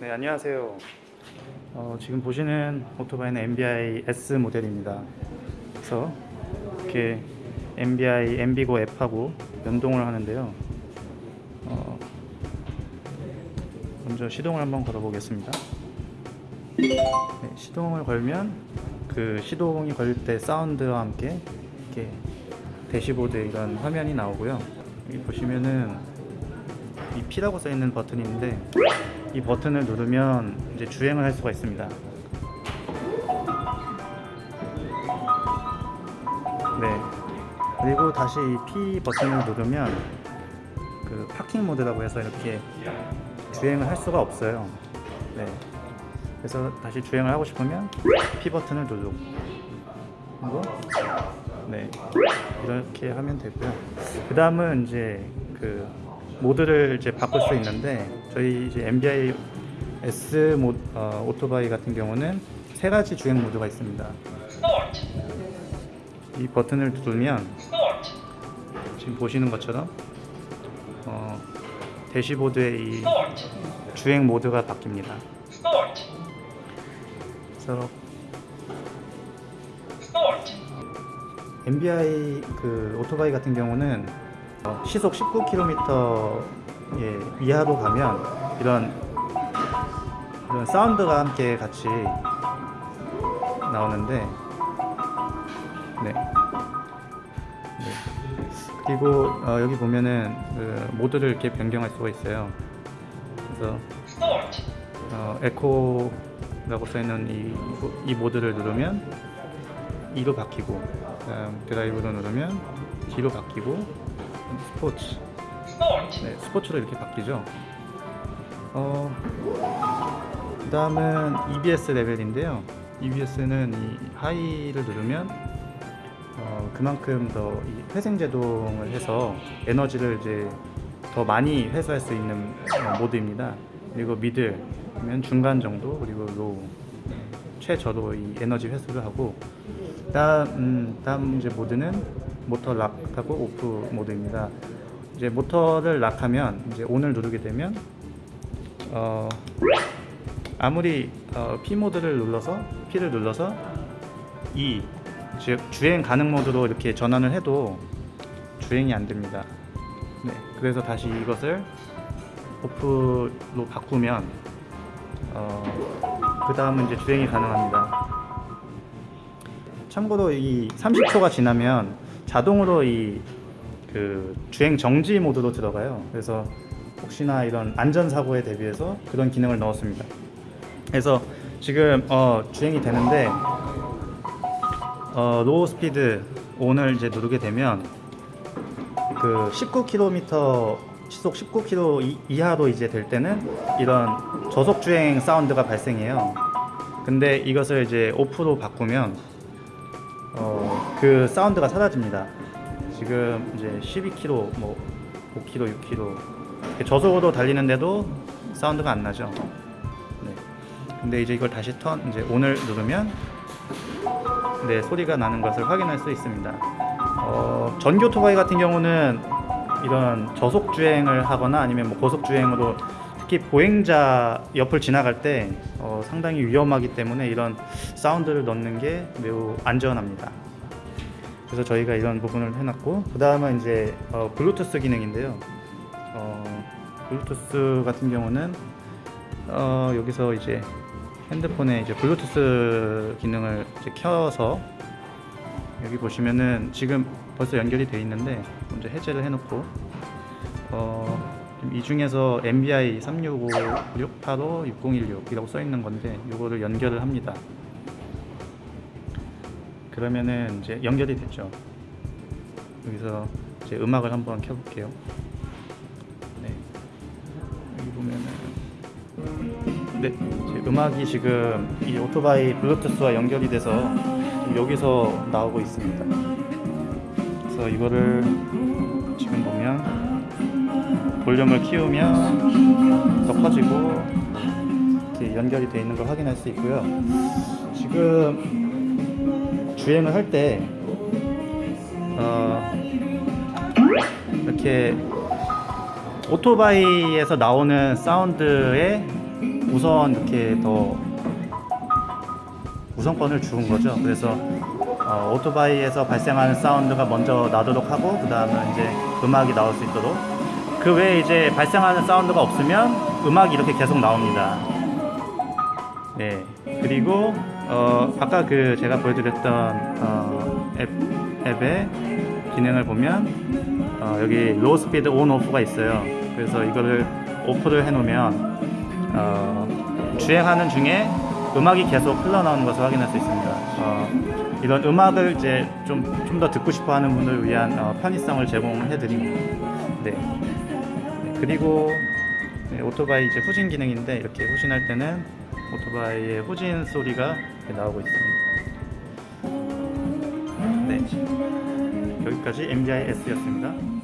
네 안녕하세요. 어, 지금 보시는 오토바이는 MBI S 모델입니다. 그래서 이렇게 MBI MB고 앱하고 연동을 하는데요. 어, 먼저 시동을 한번 걸어 보겠습니다. 네, 시동을 걸면 그 시동이 걸릴 때 사운드와 함께 이렇게 대시보드에 이런 화면이 나오고요. 여기 보시면은 이 P라고 써 있는 버튼이 있는데 이 버튼을 누르면 이제 주행을 할 수가 있습니다. 네. 그리고 다시 이 P 버튼을 누르면 그 파킹 모드라고 해서 이렇게 주행을 할 수가 없어요. 네. 그래서 다시 주행을 하고 싶으면 P 버튼을 누르고 네 이렇게 하면 되고요. 그 다음은 이제 그 모드를 이제 바꿀 수 있는데 저희 이제 MBI S 모, 어, 오토바이 같은 경우는 세 가지 주행 모드가 있습니다. 이 버튼을 누르면 지금 보시는 것처럼 어, 대시보드의 이 주행 모드가 바뀝니다. 그래서 MBI 그 오토바이 같은 경우는 어, 시속 19km 예, 이하로 가면 이런 이런 사운드가 함께 같이 나오는데 네. 네. 그리고 어, 여기 보면은 그 모드를 이렇게 변경할 수가 있어요. 그래서 어, 에코라고 써있는 이, 이 모드를 누르면 2로 바뀌고 드라이브로 누르면 D로 바뀌고 스포츠. 네, 스포츠로 이렇게 바뀌죠. 어, 그 다음은 EBS 레벨인데요. EBS는 이 하이를 누르면 어, 그만큼 더이 회생제동을 해서 에너지를 이제 더 많이 회수할 수 있는 어, 모드입니다. 그리고 middle 면 중간 정도 그리고 low. 최저도 이 에너지 회수를 하고 다음, 음, 다음 이제 모드는 모터 lock하고 off 모드입니다. 이제 모터를 lock하면 이제 ON을 누르게 되면 어, 아무리 어, P 모드를 눌러서 P를 눌러서 E 즉 주행 가능 모드로 이렇게 전환을 해도 주행이 안 됩니다. 네, 그래서 다시 이것을 오프로 바꾸면 어, 그 다음은 이제 주행이 가능합니다. 참고로 이 30초가 지나면 자동으로 이 그 주행 정지 모드로 들어가요. 그래서 혹시나 이런 안전 사고에 대비해서 그런 기능을 넣었습니다. 그래서 지금 어, 주행이 되는데 어, low speed ON을 이제 누르게 되면 그 19km 시속 19km 이- 이하로 이제 될 때는 이런 저속 주행 사운드가 발생해요. 근데 이것을 이제 off로 바꾸면 어, 그 사운드가 사라집니다. 지금 이제 12km, 뭐 5km, 6km 저속으로 달리는데도 사운드가 안 나죠. 네. 근데 이제 이걸 다시 턴 이제 ON을 누르면 네 소리가 나는 것을 확인할 수 있습니다. 어, 전기 오토바이 같은 경우는 이런 저속 주행을 하거나 아니면 뭐 고속 주행으로 특히 보행자 옆을 지나갈 때 어, 상당히 위험하기 때문에 이런 사운드를 넣는 게 매우 안전합니다. 그래서 저희가 이런 부분을 해놨고 그 다음은 이제 어, 블루투스 기능인데요. 어, 블루투스 같은 경우는 어, 여기서 이제 핸드폰에 이제 블루투스 기능을 이제 켜서 여기 보시면은 지금 벌써 연결이 돼 있는데 먼저 해제를 해놓고 어, 이 중에서 MBI 365, 685, 6016이라고 써 있는 건데 이거를 연결을 합니다. 그러면은 이제 연결이 됐죠. 여기서 이제 음악을 한번 켜볼게요. 네. 여기 보면은 네, 제 음악이 지금 이 오토바이 블루투스와 연결이 돼서 여기서 나오고 있습니다. 그래서 이거를 볼륨을 키우면 더 커지고 이렇게 연결이 되어 있는 걸 확인할 수 있고요. 지금 주행을 할때 어, 이렇게 오토바이에서 나오는 사운드에 우선 이렇게 더 우선권을 주은 거죠. 그래서 어, 오토바이에서 발생하는 사운드가 먼저 나도록 하고 그 다음에 이제 음악이 나올 수 있도록 그 외에 이제 발생하는 사운드가 없으면 음악이 이렇게 계속 나옵니다. 네. 그리고 어, 아까 그 제가 보여드렸던 어, 앱, 앱의 기능을 보면 어, 여기 low speed on off가 있어요. 그래서 이거를 off를 해 놓으면 어, 주행하는 중에 음악이 계속 흘러나오는 것을 확인할 수 있습니다. 어, 이런 음악을 이제 좀 좀 더 듣고 싶어 하는 분을 위한 어, 편의성을 제공해 드립니다. 네. 네, 그리고 네, 오토바이 이제 후진 기능인데 이렇게 후진할 때는 오토바이의 후진 소리가 나오고 있습니다. 네. 여기까지 MDI S였습니다.